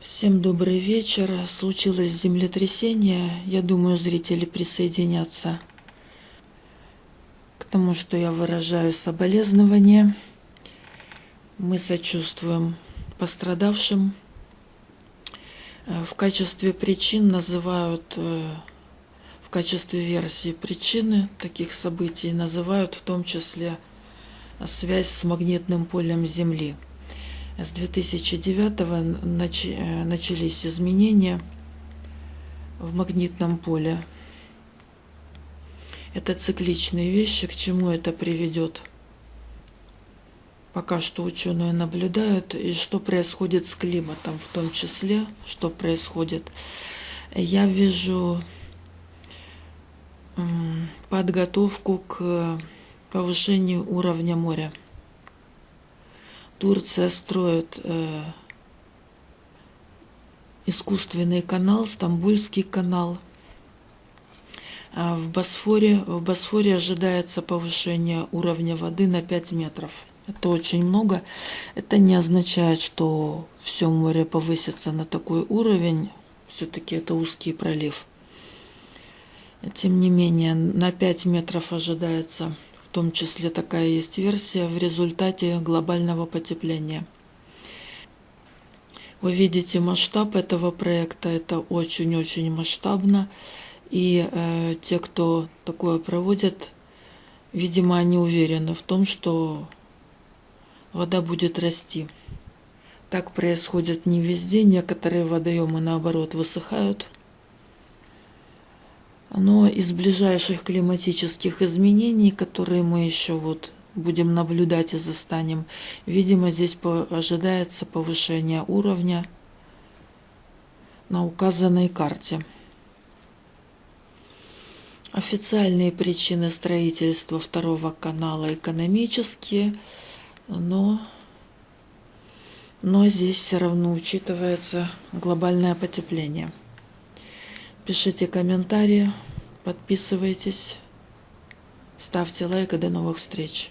Всем добрый вечер. Случилось землетрясение. Я думаю, зрители присоединятся к тому, что я выражаю соболезнования. Мы сочувствуем пострадавшим. В качестве причин называют, э, в качестве версии причины таких событий называют в том числе связь с магнитным полем Земли – с 2009 э, начались изменения в магнитном поле. Это цикличные вещи, к чему это приведет. Пока что ученые наблюдают, и что происходит с климатом, в том числе, что происходит. Я вижу подготовку к повышению уровня моря. Турция строит э, искусственный канал, Стамбульский канал. А в Босфоре, в Босфоре ожидается повышение уровня воды на 5 метров. Это очень много. Это не означает, что все море повысится на такой уровень. Все-таки это узкий пролив. Тем не менее, на 5 метров ожидается том числе такая есть версия, в результате глобального потепления. Вы видите масштаб этого проекта, это очень-очень масштабно. И э, те, кто такое проводят, видимо, они уверены в том, что вода будет расти. Так происходит не везде, некоторые водоемы наоборот высыхают – но из ближайших климатических изменений, которые мы еще вот будем наблюдать и застанем, видимо, здесь ожидается повышение уровня на указанной карте. Официальные причины строительства второго канала экономические, но, но здесь все равно учитывается глобальное потепление. Пишите комментарии, подписывайтесь, ставьте лайк и до новых встреч.